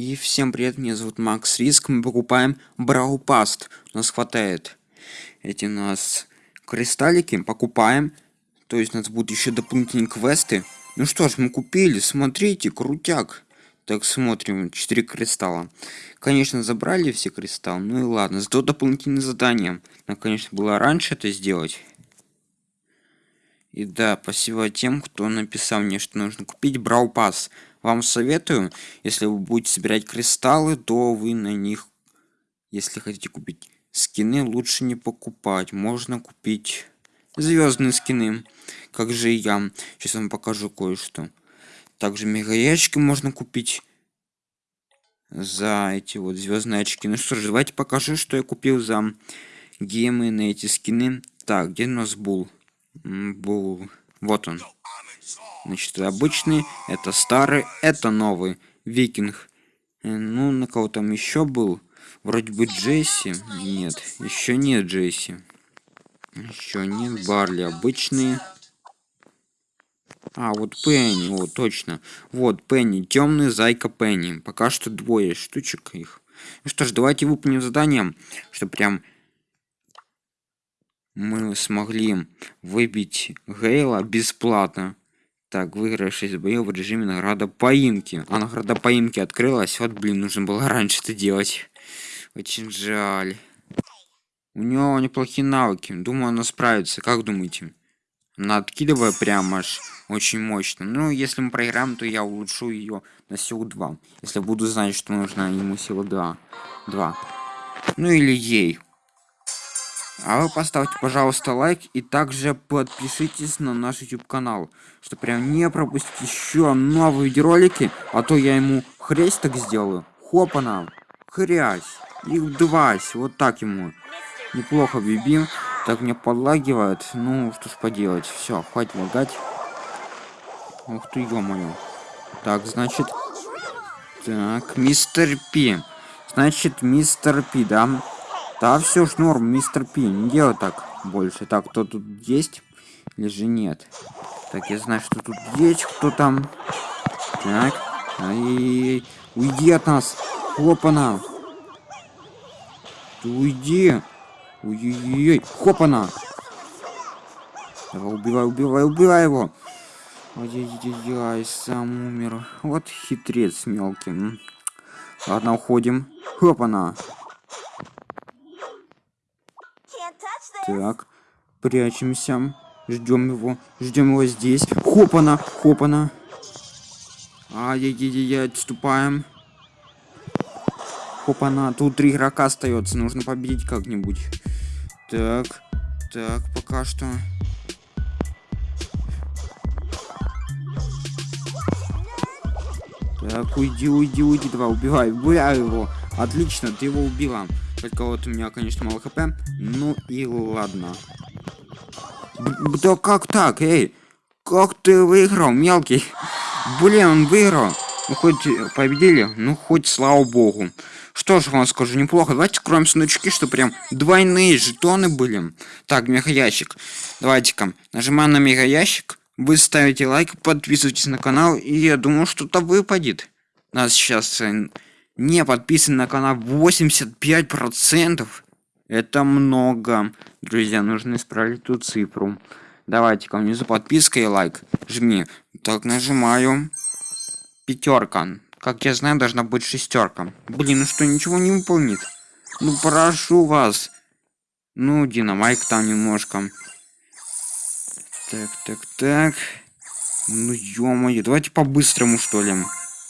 И всем привет, меня зовут Макс Риск, мы покупаем Брау Паст. У нас хватает эти у нас кристаллики, покупаем. То есть у нас будут еще дополнительные квесты. Ну что ж, мы купили, смотрите, крутяк. Так, смотрим, 4 кристалла. Конечно, забрали все кристаллы, ну и ладно. Зато дополнительные задания. Нам, конечно, было раньше это сделать. И да, спасибо тем, кто написал мне, что нужно купить Брау Пас. Вам советую, если вы будете собирать кристаллы, то вы на них, если хотите купить скины, лучше не покупать. Можно купить звездные скины, как же я. Сейчас вам покажу кое-что. Также мега ящики можно купить за эти вот звездные очки. Ну что ж, давайте покажу, что я купил за гемы на эти скины. Так, где у нас был? был вот он значит обычный это старый это новый викинг. Э, ну на кого там еще был? Вроде бы джесси. Нет еще нет джесси. Еще нет барли обычные. А вот пенни вот точно. Вот пенни темный зайка пенни. Пока что двое штучек их. Ну что ж давайте выполним задание что прям мы смогли выбить Гейла бесплатно. Так, выиграй 6 боев в режиме награда поимки. А награда поимки открылась. Вот, блин, нужно было раньше это делать. Очень жаль. У него неплохие навыки. Думаю, она справится. Как думаете? Она откидывая прямо аж очень мощно. Ну, если мы проиграем, то я улучшу ее на силу 2. Если буду знать, что нужно ему сила 2. 2. Ну или ей. А вы поставьте, пожалуйста, лайк и также подпишитесь на наш YouTube канал, чтобы прям не пропустить еще новые видеоролики, а то я ему хрясь так сделаю. Хопана, хрясь, их двась, вот так ему. Неплохо бибим, так мне подлагивает, ну что ж поделать, все, хватит лагать. Ух ты, ё-моё. Так, значит, так, мистер Пи. Значит, мистер Пи, да? Да, все ж норм, мистер Пи, не делай так больше. Так, кто тут есть или же нет? Так, я знаю, что тут есть, кто там. Так, ай, уйди от нас. Хопана. Ты уйди. Ой-ой-ой, хопана. Давай, убивай, убивай, убивай его. Ой-ой-ой, сам умер. Вот хитрец мелкий. Ладно, уходим. Хопана. Так, прячемся. Ждем его. Ждем его здесь. Хопана, хопана. Ай-яй-яй-яй, отступаем. Хопана, тут три игрока остается. Нужно победить как-нибудь. Так, так, пока что. Так, уйди, уйди, уйди, давай, убивай, убивай его. Отлично, ты его убила. Только вот у меня, конечно, мало хп. Ну и ладно. Да как так, эй? Как ты выиграл, мелкий? Блин, он выиграл. Ну, хоть победили, ну, хоть слава богу. Что ж вам скажу, неплохо. Давайте скроем сундучки, что прям двойные жетоны были. Так, мегаящик. Давайте-ка, нажимаем на мегаящик. Вы ставите лайк, подписывайтесь на канал, и я думаю, что-то выпадет. Нас сейчас э, не подписан на канал. 85 процентов. Это много. Друзья нужно исправить эту цифру. Давайте ко внизу подписка и лайк жми. Так нажимаю. Пятерка. Как я знаю должна быть шестерка. Блин ну что ничего не выполнит. Ну прошу вас. Ну динамайк там немножко. Так так так. Ну ё-моё давайте по-быстрому что ли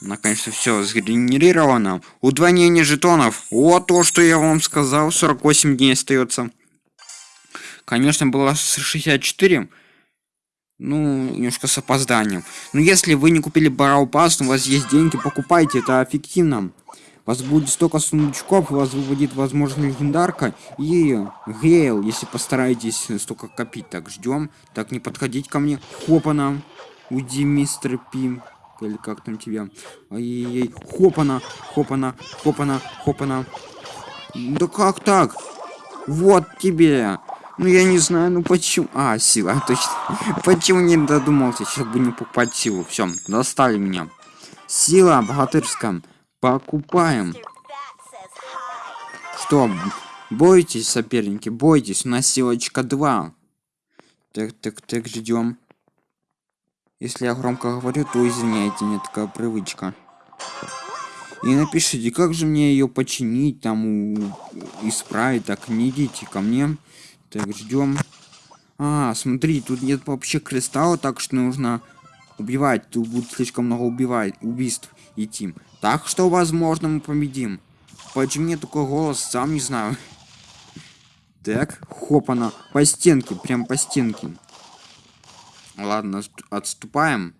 Наконец-то все сгенерировано. Удвоение жетонов. Вот то, что я вам сказал. 48 дней остается. Конечно, было 64. Ну, немножко с опозданием. Но если вы не купили Барау Пас, у вас есть деньги, покупайте, это эффективно. У вас будет столько сундучков, у вас выводит, возможно, легендарка и Гейл, если постараетесь столько копить. Так, ждем. Так, не подходить ко мне. Хопана. Уйди, мистер Пим или как там тебя. Ай-яй-яй. Хопана, хопана, хопана, хопана. Да как так? Вот тебе. Ну я не знаю, ну почему. А, сила, точно. почему не додумался? Сейчас бы не покупать силу. Все, достали меня. Сила богатырская. Покупаем. Что, бойтесь, соперники, бойтесь, у нас силочка 2. Так, так, так, ждем. Если я громко говорю, то извиняйте, мне такая привычка. И напишите, как же мне ее починить, там, у... исправить, так, не идите ко мне. Так, ждем. А, смотри, тут нет вообще кристалла, так что нужно убивать. Тут будет слишком много убивать, убийств идти. Так что, возможно, мы победим. Почему мне такой голос, сам не знаю. Так, хопана, по стенке, прям по стенке. Ладно, отступаем.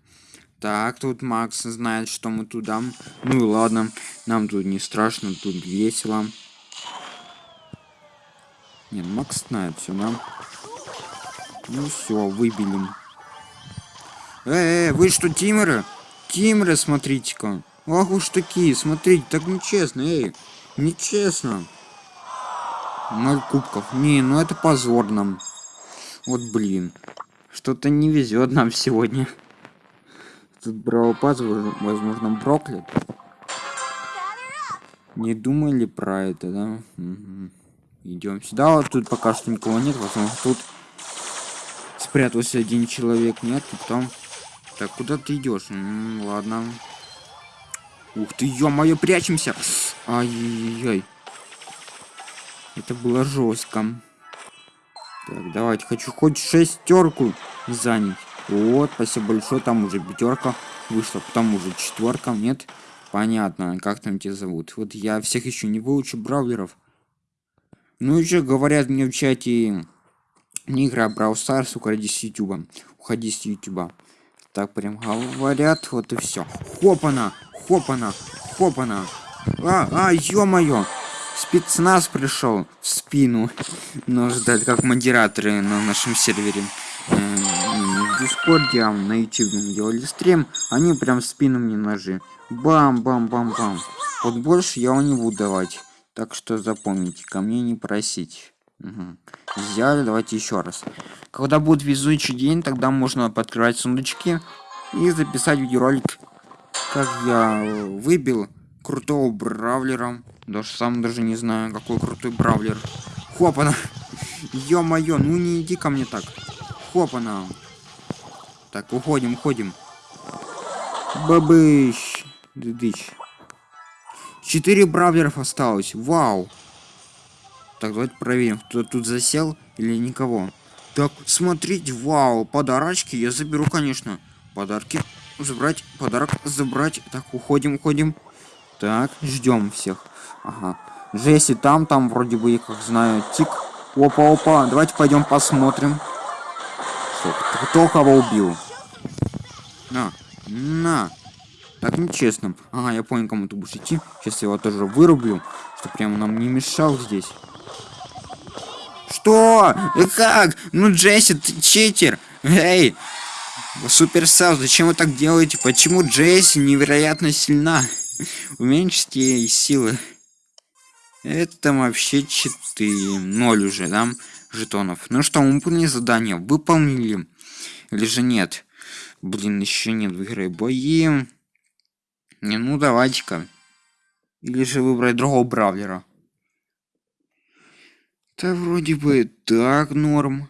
Так, тут Макс знает, что мы туда. Ну и ладно, нам тут не страшно, тут весело. Не, ну Макс знает все, нам. Ну все, выбили. Эй, вы что, тимеры? Тимеры, смотрите-ка. Ах уж такие, смотрите, так нечестно, эй. Нечестно. Ноль кубков. Не, ну это позорно. Вот блин. Что-то не везет нам сегодня. Тут Браупаз, возможно, Броклет. Не думали про это, да? Угу. Идем сюда. Вот тут пока что никого нет. Возможно, тут спрятался один человек. Нет, тут там. Так, куда ты идешь? ладно. Ух ты, ё-моё, прячемся. Ай-яй-яй. Это было жестко. Так, давайте, хочу хоть шестерку занять. Вот, спасибо большое, там уже пятерка вышла, потом уже четверка, нет? Понятно, как там тебя зовут. Вот я всех еще не выучу бравлеров. Ну еще говорят мне в чате, не играй Brawl Stars, уходи с ютуба. Уходи с ютуба. Так прям говорят, вот и все. Хопана, хопана, хопана. А, а, ё-моё. Спецназ пришел в спину. Но ждать как модераторы на нашем сервере. Э, в Дискорде, а на YouTube делали стрим. Они прям спину мне ножи. Бам-бам-бам-бам. Вот больше я его не буду давать. Так что запомните, ко мне не просить. Взяли, давайте еще раз. Когда будет везучий день, тогда можно подкрывать сундучки и записать видеоролик, как я выбил крутого бравлера. Даже сам даже не знаю, какой крутой бравлер. Хопана! Ё-моё, ну не иди ко мне так. Хопана! Так, уходим, уходим. Бабыщ! Дыдыщ. Четыре бравлеров осталось. Вау! Так, давайте проверим, кто тут засел или никого. Так, смотрите, вау, подарочки я заберу, конечно. Подарки забрать, подарок забрать. Так, уходим, уходим. Так, ждем всех. Ага. Джесси там, там вроде бы, я как знаю, тик. Опа, опа, давайте пойдем посмотрим. Что, кто кого убил? На, на. Так, нечестно. Ага, я понял, кому ты будешь идти. Сейчас я его тоже вырублю, что прямо нам не мешал здесь. Что? И как? Ну, Джесси, ты читер. Эй, Суперсел, зачем вы так делаете? Почему Джесси невероятно сильна? Уменьшите силы. Это вообще читы. Ноль уже, да? Жетонов. Ну что, мы выполнили задание. Выполнили. Или же нет? Блин, еще нет в игре бои. Не, ну давайте-ка. Или же выбрать другого бравлера. Да вроде бы так норм.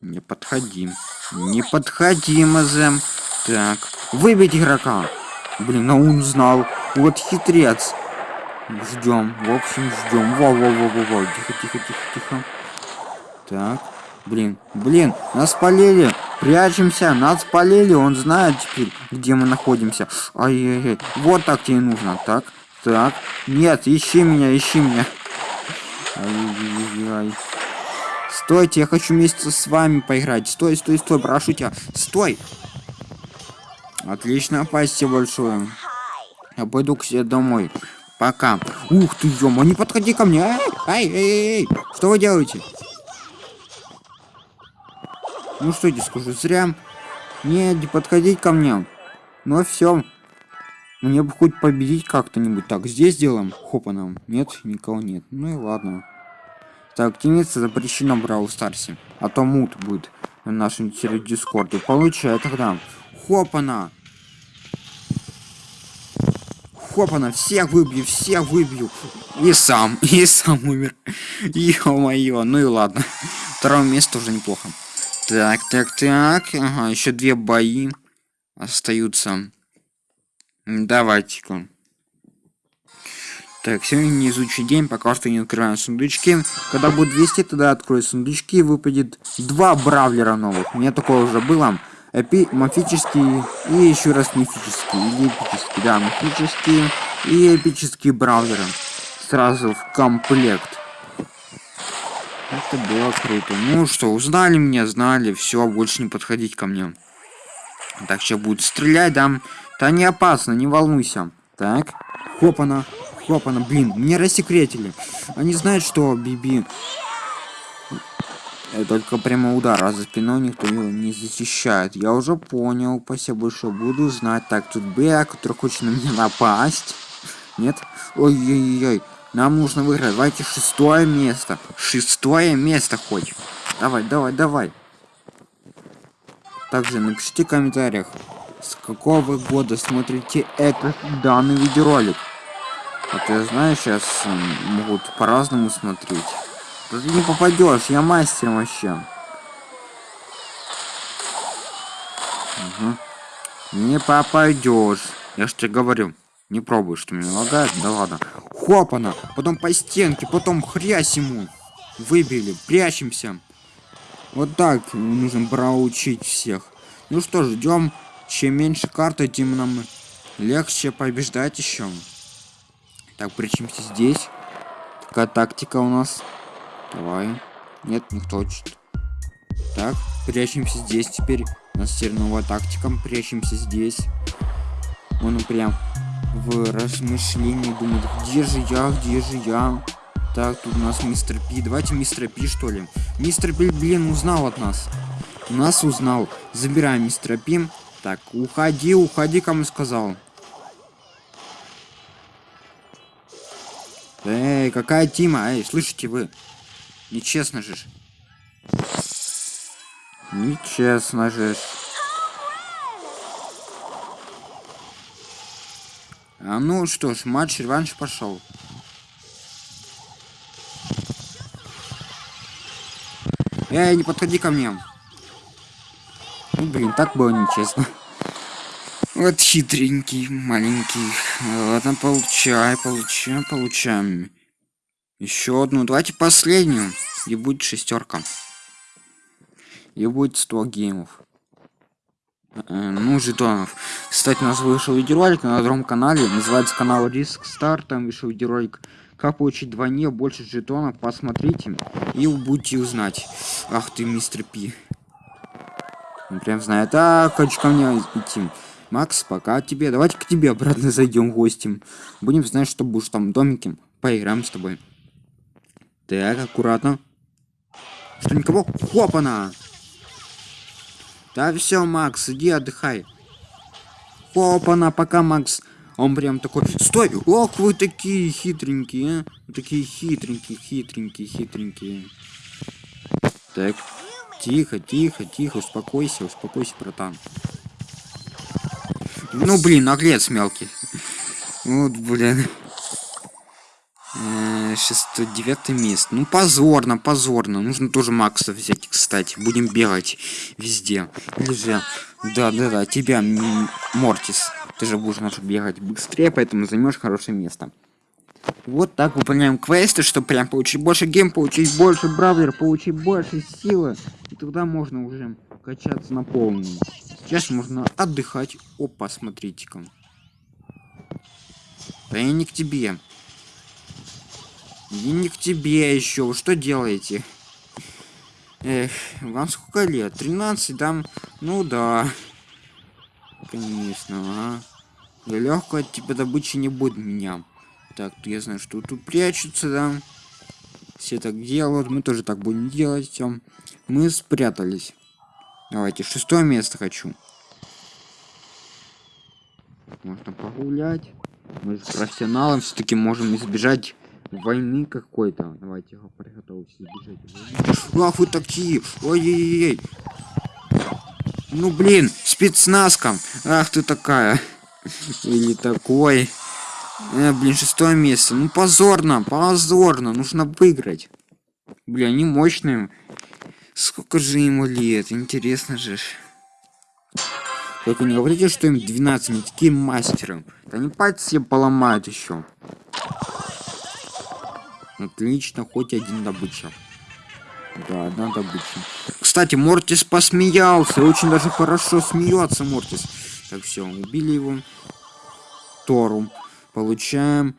Не подходи. Не подходи, Мазем. Так, выбить игрока. Блин, а он знал. Вот хитрец. Ждем. В общем, ждем. Во-во-во-во-во. Тихо, тихо, тихо, тихо. Так. Блин, блин, нас полили. Прячемся, нас полили. Он знает теперь, где мы находимся. Ай-яй-яй. Вот так тебе нужно. Так, так. Нет, ищи меня, ищи меня. Ай-яй-яй. Стойте, я хочу вместе с вами поиграть. Стой, стой, стой, прошу тебя. Стой. Отлично, спасибо большое. Я пойду к себе домой. Пока. Ух ты, ё не подходи ко мне. Ай, ай, ай, ай. Что вы делаете? Ну что я скажу, зря. Нет, не подходить ко мне. Ну все. Мне бы хоть победить как-то-нибудь. Так, здесь делаем. Хопа нам. Нет, никого нет. Ну и ладно. Так, активиться запрещено Брау Старсе. А то мут будет в нашем дискорде. Получай тогда. Хопана! Хопана, всех выбью, всех выбью. И сам, и сам умер. Ё-моё, ну и ладно. Второе место уже неплохо. Так, так, так. Ага, еще две бои остаются. Давайте-ка. Так, сегодня не изучи день, пока что не открываем сундучки. Когда будет 200, тогда открою сундучки, выпадет два бравлера новых. У меня такое уже было. Эпи мифический и еще раз мифический. Или эпический, да, мифический и эпический бравлеры. Сразу в комплект. Это было круто. Ну что, узнали меня, знали, все, больше не подходить ко мне. Так, сейчас будет стрелять, да? Да не опасно, не волнуйся. Так, хопана. Блин, мне рассекретили. Они знают, что Биби... Только прямо удар, а за спиной никто его не защищает. Я уже понял, спасибо большое, буду знать. Так, тут Б, который хочет на меня напасть. Нет? Ой-ой-ой, нам нужно выиграть. Давайте шестое место. Шестое место хоть. Давай, давай, давай. Также напишите в комментариях, с какого года смотрите этот данный видеоролик. А ты знаешь, сейчас могут по-разному смотреть. Ты не попадешь, я мастер вообще. Угу. Не попадешь. Я ж тебе говорю. Не пробуй, что меня лагает. Да ладно. Хопана. Потом по стенке, потом хрясь ему. Выбили. Прячемся. Вот так нужно проучить всех. Ну что ж, ждем. Чем меньше карты, тем нам легче побеждать еще. Так, прячемся здесь. Такая тактика у нас. Давай. Нет, никто хочет. Так, прячемся здесь теперь. У нас теперь новая тактика. Прячемся здесь. Он прям в размышлении думает, где же я, где же я. Так, тут у нас мистер Пи. Давайте мистер Пи, что ли. Мистер Пи, блин, узнал от нас. Нас узнал. Забираем мистера Пи. Так, уходи, уходи, кому сказал. Эй, какая Тима? Эй, слышите вы? Нечестно же. Нечестно же. А ну что ж, матч реванш пошел. Эй, не подходи ко мне. Ну, блин, так было нечестно. Вот хитренький, маленький. Ладно, получай, получай, получаем. Еще одну. Давайте последнюю. И будет шестерка. И будет 100 геймов. Э, ну, жетонов. Кстати, у нас вышел видеоролик на другом канале. Называется канал Риск Стар. Там вышел видеоролик. Как получить двойне больше жетонов. Посмотрите. И будете узнать. Ах ты, мистер Пи. Он прям знает. А, хочешь ко мне идти. Макс, пока тебе. Давайте к тебе обратно зайдем гостем. Будем знать, что будешь там в. Поиграем с тобой. Так, аккуратно. Что, никого? Хопана! Да все, Макс, иди отдыхай. Хопана, пока, Макс. Он прям такой, стой, ох, вы такие хитренькие, а? Такие хитренькие, хитренькие, хитренькие. Так, тихо, тихо, тихо, успокойся, успокойся, братан. Ну, блин, наглец мелкий. Вот, блин. Э, шестой, девятое место. Ну, позорно, позорно. Нужно тоже Макса взять, кстати. Будем бегать везде. Же... Да, да, да, тебя, Мортис. Ты же будешь наш бегать быстрее, поэтому займешь хорошее место. Вот так выполняем квесты, чтобы прям получить больше гейм, получить больше бравлер, получить больше силы. И тогда можно уже качаться на полную. Сейчас можно отдыхать. Опа, смотрите-ка. Да я не к тебе. И не к тебе еще. Вы что делаете? Эх, вам сколько лет? 13, да? Ну да. Конечно, а. Я легкая от тебя добычи не будет меня. Так, я знаю, что тут прячутся, да. Все так делают, мы тоже так будем делать. Все. Мы спрятались. Давайте, шестое место хочу. Можно погулять. Мы с профессионалом все-таки можем избежать войны какой-то. Давайте его приготовьтесь бежать. Ах вы такие! Ой-ой-ой! Ну блин, спецназка! Ах ты такая! Или такой. Э, блин, шестое место. Ну позорно, позорно. Нужно выиграть. Бля, они мощные. Сколько же ему лет? Интересно же. Только не говорите, что им 12, они такие мастеры. Они пальцы себе поломают еще. Отлично, хоть один добыча. Да, одна добыча. Кстати, Мортис посмеялся. Очень даже хорошо смеется Мортис. Так, все, убили его. Тору. Получаем.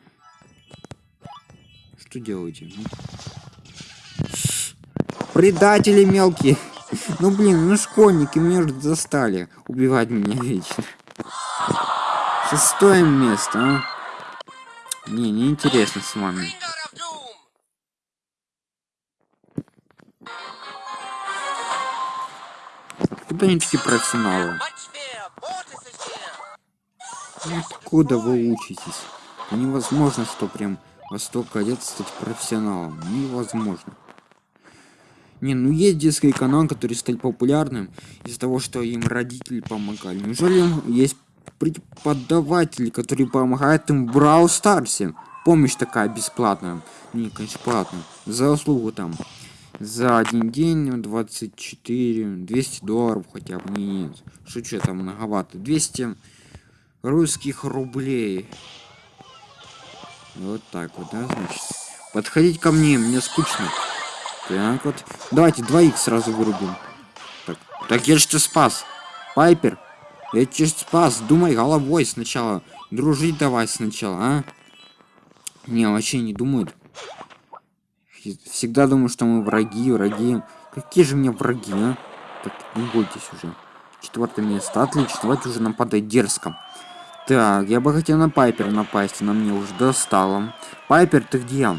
Что делаете? Предатели мелкие. Ну блин, ну школьники меня уже застали убивать меня вечно. Шестое место, а? Не, не интересно с вами. Откуда они такие профессионалы? Ну, Откуда вы учитесь? Невозможно, что прям во столько лет стать профессионалом. Невозможно. Не, ну есть детский канал, который стал популярным из-за того, что им родители помогали. Неужели есть преподаватели, которые помогают им в Брау Старсе? Помощь такая бесплатная. Не, конечно, платная. За услугу там. За один день ну, 24, 200 долларов хотя бы. Не, нет. Шучу, там многовато. 200 русских рублей. Вот так вот, да, значит. Подходить ко мне, мне скучно. Так вот. Давайте двоих сразу вырубим. Так, так я же тебя спас. Пайпер. Я тебя спас. Думай головой сначала. Дружить давай сначала, а? Не, вообще не думают. Всегда думаю, что мы враги, враги. Какие же мне враги, а? Так, не бойтесь уже. Четвертое место. Отлично. Давайте уже нападать дерзко. Так, я бы хотел на Пайпер напасть. Она мне уже достала. Пайпер, ты где?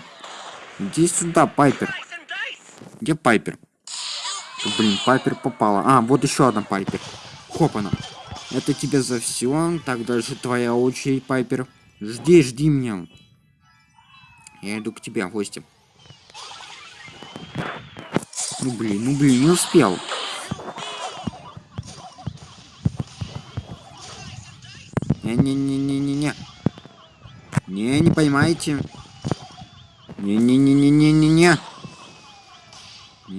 Иди сюда, Пайпер. Где Пайпер? Блин, Пайпер попала. А, вот еще одна Пайпер. Хопана. Это тебе за все. Так, дальше твоя очередь, Пайпер. Жди, жди меня. Я иду к тебе гости. Ну блин, ну блин, не успел. Не-не-не-не-не-не. Не, не поймаете. Не-не-не-не-не-не-не.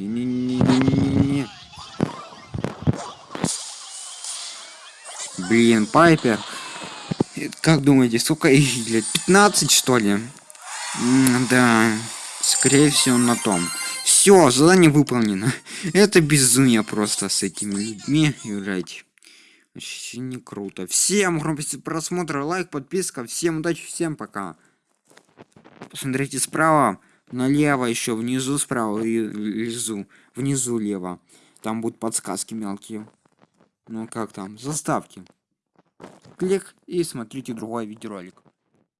Не-не-не-не-не-не. Блин, Пайпер. Как думаете, сколько их лет? 15, что ли? Да, скорее всего, на том. Все, задание выполнено. Это безумие просто с этими людьми играть. Вообще не круто. Всем громкости просмотра, лайк, подписка. Всем удачи, всем пока. Посмотрите справа, налево еще, внизу справа и внизу, внизу лево. Там будут подсказки мелкие. Ну как там, заставки. Клик и смотрите другой видеоролик.